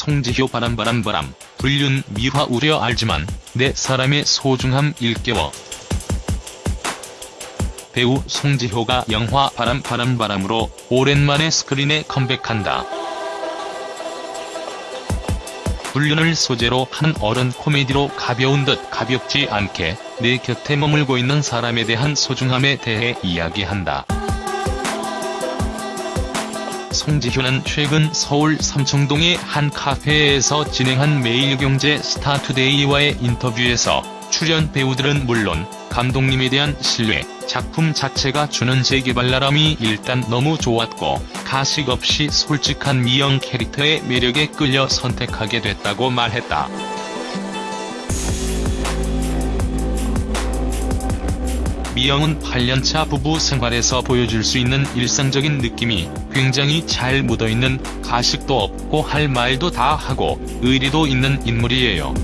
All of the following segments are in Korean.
송지효 바람바람바람 불륜 미화 우려 알지만 내 사람의 소중함 일깨워 배우 송지효가 영화 바람바람바람으로 오랜만에 스크린에 컴백한다. 불륜을 소재로 한 어른 코미디로 가벼운 듯 가볍지 않게 내 곁에 머물고 있는 사람에 대한 소중함에 대해 이야기한다. 송지효는 최근 서울 삼청동의 한 카페에서 진행한 매일경제 스타투데이와의 인터뷰에서 출연 배우들은 물론 감독님에 대한 신뢰, 작품 자체가 주는 재개발랄함이 일단 너무 좋았고 가식 없이 솔직한 미영 캐릭터의 매력에 끌려 선택하게 됐다고 말했다. 미영은 8년차 부부 생활에서 보여줄 수 있는 일상적인 느낌이 굉장히 잘 묻어있는 가식도 없고 할 말도 다 하고 의리도 있는 인물이에요.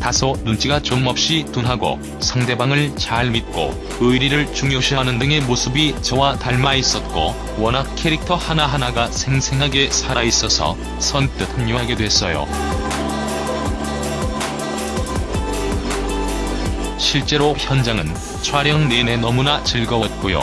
다소 눈치가 좀 없이 둔하고 상대방을 잘 믿고 의리를 중요시하는 등의 모습이 저와 닮아 있었고 워낙 캐릭터 하나하나가 생생하게 살아있어서 선뜻 합류하게 됐어요. 실제로 현장은 촬영 내내 너무나 즐거웠고요.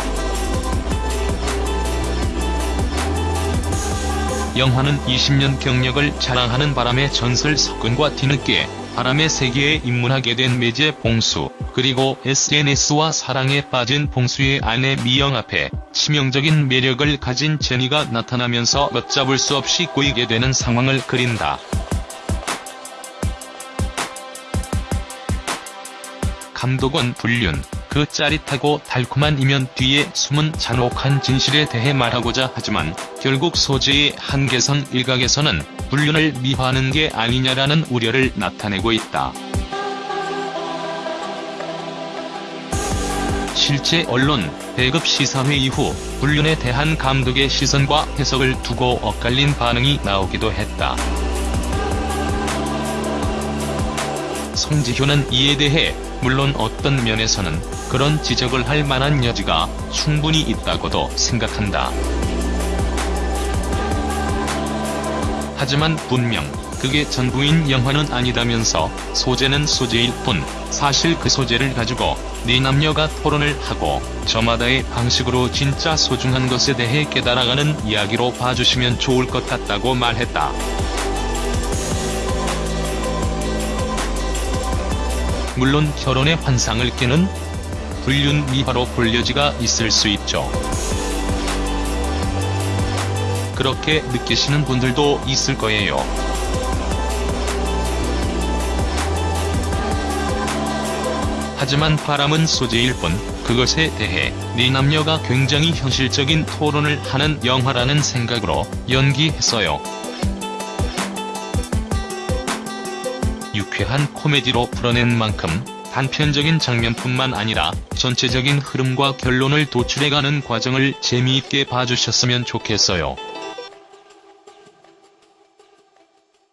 영화는 20년 경력을 자랑하는 바람의 전설 석근과 뒤늦게 바람의 세계에 입문하게 된 매제 봉수, 그리고 SNS와 사랑에 빠진 봉수의 아내 미영 앞에 치명적인 매력을 가진 제니가 나타나면서 걷잡을 수 없이 꼬이게 되는 상황을 그린다. 감독은 불륜, 그 짜릿하고 달콤한 이면 뒤에 숨은 잔혹한 진실에 대해 말하고자 하지만 결국 소재의 한계선 일각에서는 불륜을 미화하는 게 아니냐라는 우려를 나타내고 있다. 실제 언론, 배급 시사회 이후 불륜에 대한 감독의 시선과 해석을 두고 엇갈린 반응이 나오기도 했다. 송지효는 이에 대해 물론 어떤 면에서는 그런 지적을 할 만한 여지가 충분히 있다고도 생각한다. 하지만 분명 그게 전부인 영화는 아니다면서 소재는 소재일 뿐 사실 그 소재를 가지고 네 남녀가 토론을 하고 저마다의 방식으로 진짜 소중한 것에 대해 깨달아가는 이야기로 봐주시면 좋을 것 같다고 말했다. 물론 결혼의 환상을 깨는 불륜 미화로 볼 여지가 있을 수 있죠. 그렇게 느끼시는 분들도 있을 거예요. 하지만 바람은 소재일 뿐 그것에 대해 네 남녀가 굉장히 현실적인 토론을 하는 영화라는 생각으로 연기했어요. 유쾌한 코미디로 풀어낸 만큼 단편적인 장면뿐만 아니라 전체적인 흐름과 결론을 도출해가는 과정을 재미있게 봐주셨으면 좋겠어요.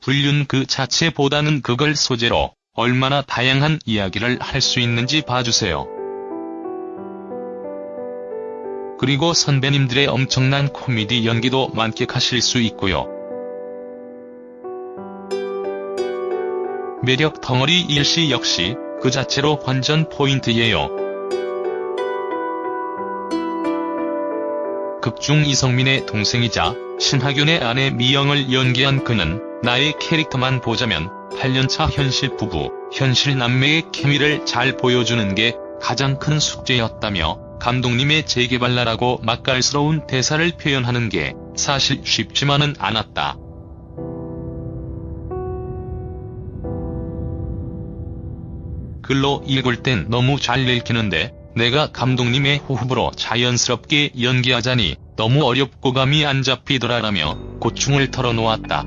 불륜 그 자체보다는 그걸 소재로 얼마나 다양한 이야기를 할 수 있는지 봐주세요. 그리고 선배님들의 엄청난 코미디 연기도 만끽하실 수 있고요. 매력 덩어리 일시 역시 그 자체로 관전 포인트예요. 극중 이성민의 동생이자 신하균의 아내 미영을 연기한 그는 나의 캐릭터만 보자면 8년차 현실 부부, 현실 남매의 케미를 잘 보여주는 게 가장 큰 숙제였다며 감독님의 재개발라라고 맛깔스러운 대사를 표현하는 게 사실 쉽지만은 않았다. 글로 읽을 땐 너무 잘 읽히는데 내가 감독님의 호흡으로 자연스럽게 연기하자니 너무 어렵고 감이 안 잡히더라라며 고충을 털어놓았다.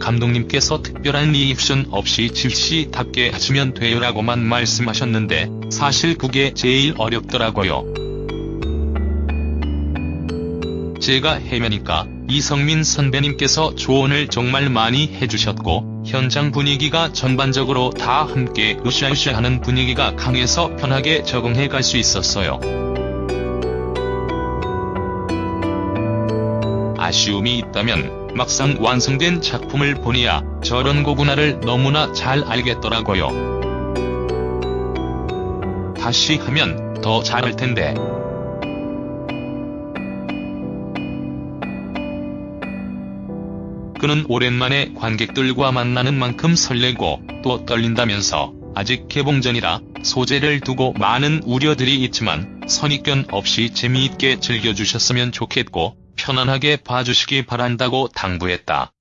감독님께서 특별한 리액션 없이 질시답게 하시면 돼요라고만 말씀하셨는데 사실 그게 제일 어렵더라고요. 제가 해면이니까 이성민 선배님께서 조언을 정말 많이 해주셨고 현장 분위기가 전반적으로 다 함께 으쌰으쌰하는 분위기가 강해서 편하게 적응해 갈 수 있었어요. 아쉬움이 있다면 막상 완성된 작품을 보니야 저런 고구나를 너무나 잘 알겠더라고요. 다시 하면 더 잘할 텐데. 그는 오랜만에 관객들과 만나는 만큼 설레고 또 떨린다면서 아직 개봉전이라 소재를 두고 많은 우려들이 있지만 선입견 없이 재미있게 즐겨주셨으면 좋겠고 편안하게 봐주시기 바란다고 당부했다.